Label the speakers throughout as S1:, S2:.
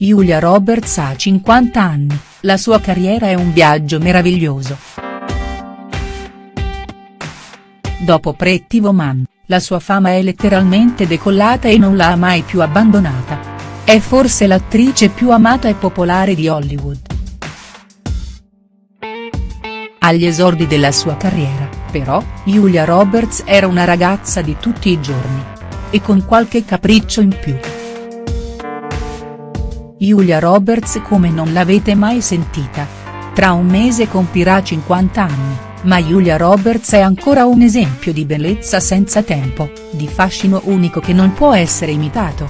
S1: Julia Roberts ha 50 anni, la sua carriera è un viaggio meraviglioso. Dopo Pretty Woman, la sua fama è letteralmente decollata e non l'ha mai più abbandonata. È forse l'attrice più amata e popolare di Hollywood. Agli esordi della sua carriera, però, Julia Roberts era una ragazza di tutti i giorni. E con qualche capriccio in più. Julia Roberts come non l'avete mai sentita. Tra un mese compirà 50 anni, ma Julia Roberts è ancora un esempio di bellezza senza tempo, di fascino unico che non può essere imitato.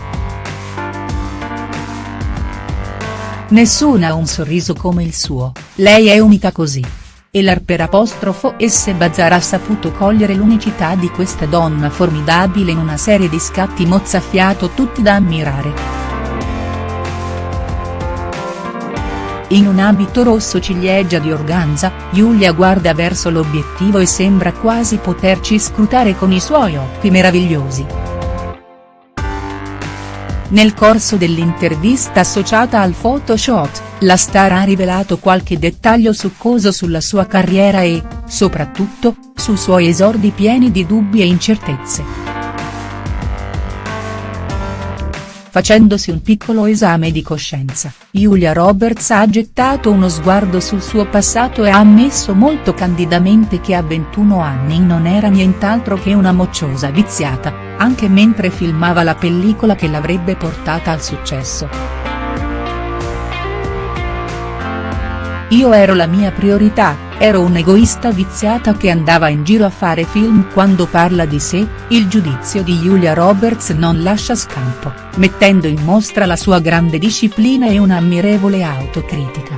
S1: Nessuna ha un sorriso come il suo, lei è unica così. E l'Arper apostrofo S. Bazar ha saputo cogliere l'unicità di questa donna formidabile in una serie di scatti mozzafiato tutti da ammirare. In un abito rosso ciliegia di organza, Giulia guarda verso l'obiettivo e sembra quasi poterci scrutare con i suoi occhi meravigliosi. Nel corso dell'intervista associata al Photoshop, la star ha rivelato qualche dettaglio succoso sulla sua carriera e, soprattutto, sui suoi esordi pieni di dubbi e incertezze. Facendosi un piccolo esame di coscienza, Julia Roberts ha gettato uno sguardo sul suo passato e ha ammesso molto candidamente che a 21 anni non era nient'altro che una mocciosa viziata, anche mentre filmava la pellicola che l'avrebbe portata al successo. Io ero la mia priorità, Ero un'egoista viziata che andava in giro a fare film quando parla di sé, il giudizio di Julia Roberts non lascia scampo, mettendo in mostra la sua grande disciplina e un'ammirevole autocritica.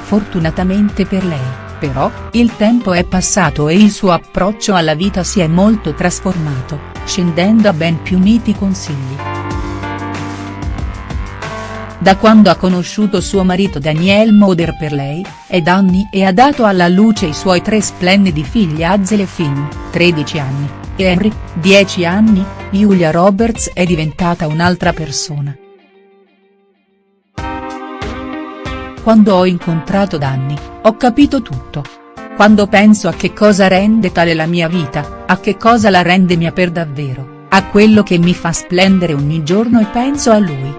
S1: Fortunatamente per lei, però, il tempo è passato e il suo approccio alla vita si è molto trasformato, scendendo a ben più miti consigli. Da quando ha conosciuto suo marito Daniel Moder per lei, è anni e ha dato alla luce i suoi tre splendidi figli Hazel e Finn, 13 anni, e Henry, 10 anni, Julia Roberts è diventata un'altra persona. Quando ho incontrato Danny, ho capito tutto. Quando penso a che cosa rende tale la mia vita, a che cosa la rende mia per davvero, a quello che mi fa splendere ogni giorno e penso a lui.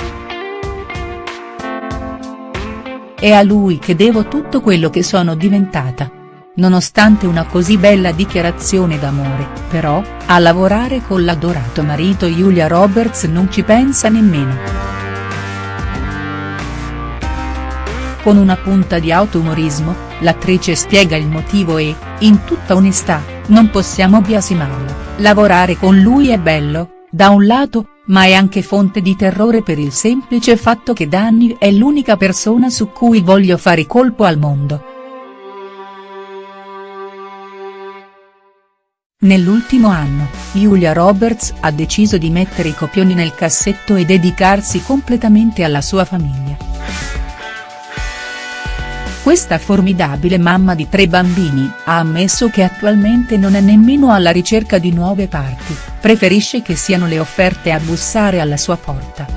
S1: È a lui che devo tutto quello che sono diventata. Nonostante una così bella dichiarazione d'amore, però, a lavorare con l'adorato marito Julia Roberts non ci pensa nemmeno. Con una punta di autoumorismo, l'attrice spiega il motivo e, in tutta onestà, non possiamo biasimarlo, lavorare con lui è bello, da un lato, ma è anche fonte di terrore per il semplice fatto che Danny è l'unica persona su cui voglio fare colpo al mondo. Nell'ultimo anno, Julia Roberts ha deciso di mettere i copioni nel cassetto e dedicarsi completamente alla sua famiglia. Questa formidabile mamma di tre bambini ha ammesso che attualmente non è nemmeno alla ricerca di nuove parti, preferisce che siano le offerte a bussare alla sua porta.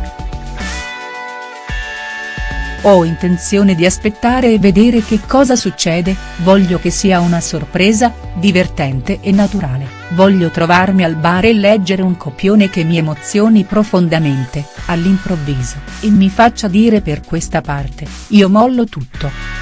S1: Ho intenzione di aspettare e vedere che cosa succede, voglio che sia una sorpresa, divertente e naturale, voglio trovarmi al bar e leggere un copione che mi emozioni profondamente, all'improvviso, e mi faccia dire per questa parte, io mollo tutto.